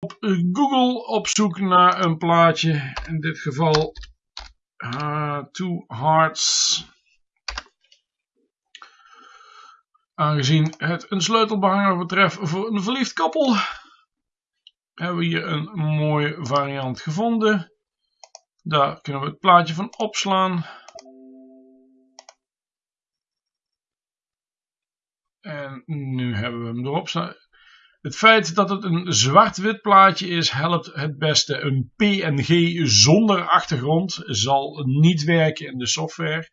op Google op zoek naar een plaatje. In dit geval uh, Two Hearts. Aangezien het een sleutelbehanger betreft voor een verliefd koppel, hebben we hier een mooie variant gevonden. Daar kunnen we het plaatje van opslaan. En nu hebben we hem erop staan. Het feit dat het een zwart-wit plaatje is, helpt het beste. Een PNG zonder achtergrond zal niet werken in de software.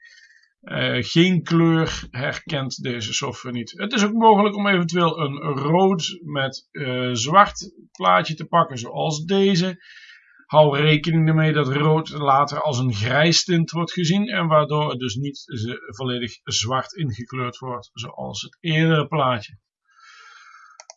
Uh, geen kleur herkent deze software niet. Het is ook mogelijk om eventueel een rood met uh, zwart plaatje te pakken, zoals deze. Hou rekening ermee dat rood later als een grijs tint wordt gezien en waardoor het dus niet volledig zwart ingekleurd wordt, zoals het eerdere plaatje.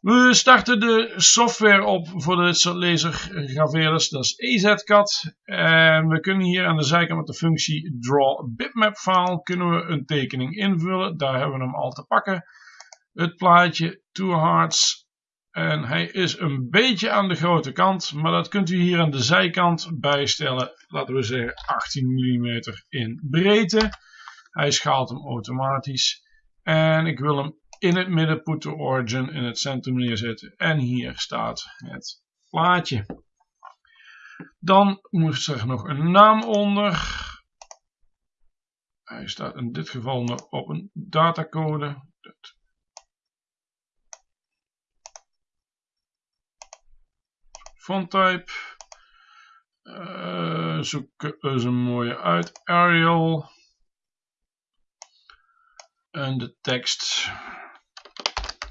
We starten de software op voor de lasergraveerders, dat is EZCAD. En we kunnen hier aan de zijkant met de functie Draw Bitmap File kunnen we een tekening invullen. Daar hebben we hem al te pakken. Het plaatje Two Hearts. En hij is een beetje aan de grote kant, maar dat kunt u hier aan de zijkant bijstellen. Laten we zeggen 18 mm in breedte. Hij schaalt hem automatisch. En ik wil hem in het midden put to origin in het centrum neerzetten. En hier staat het plaatje. Dan moet er nog een naam onder. Hij staat in dit geval nog op een datacode. Font type. Uh, zoek eens een mooie uit. Arial. En de tekst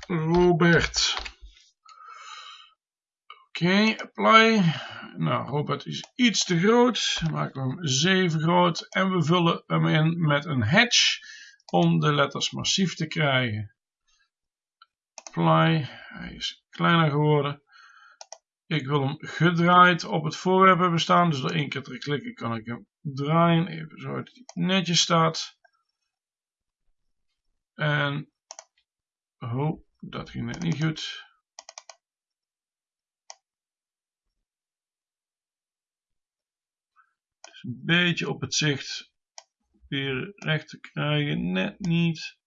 Robert. Oké, apply. Nou, Robert is iets te groot. Maken we hem 7 groot. En we vullen hem in met een hatch om de letters massief te krijgen. Apply. Hij is kleiner geworden. Ik wil hem gedraaid op het voorwerp hebben staan. Dus door één keer te klikken kan ik hem draaien. Even zo dat hij netjes staat. En... Oh, dat ging net niet goed. Dus een beetje op het zicht weer recht te krijgen. Net niet.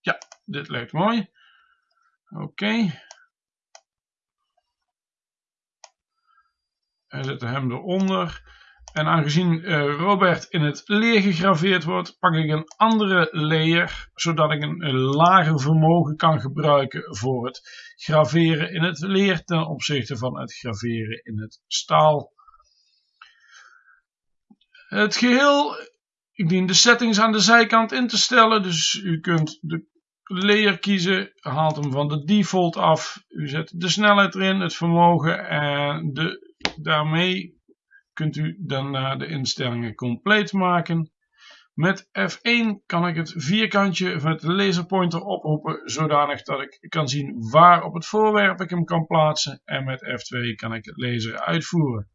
Ja, dit lijkt mooi. Oké. Okay. En zetten hem eronder. En aangezien uh, Robert in het leer gegraveerd wordt, pak ik een andere layer, zodat ik een, een, lager vermogen kan gebruiken voor het graveren in het leer ten opzichte van het graveren in het staal. Het geheel, ik dien de settings aan de zijkant in te stellen, dus u kunt de layer kiezen, haalt hem van de default af, u zet de snelheid erin, het vermogen en de, daarmee kunt u daarna de instellingen compleet maken. Met F1 kan ik het vierkantje van het laserpointer oproepen zodanig dat ik kan zien waar op het voorwerp ik hem kan plaatsen. En met F2 kan ik het laser uitvoeren.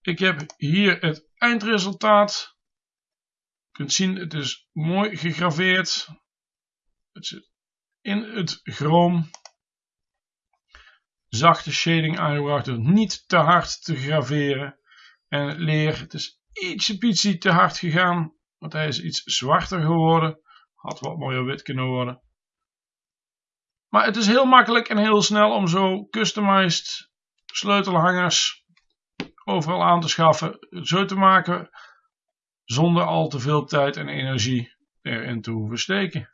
Ik heb hier het eindresultaat. Je kunt zien het is mooi gegraveerd. Het zit in het chroom. Zachte shading aangebracht door niet te hard te graveren. En leer, het is ietsje te hard gegaan. Want hij is iets zwarter geworden. Had wat mooier wit kunnen worden. Maar het is heel makkelijk en heel snel om zo customized sleutelhangers overal aan te schaffen. Zo te maken zonder al te veel tijd en energie erin te hoeven steken.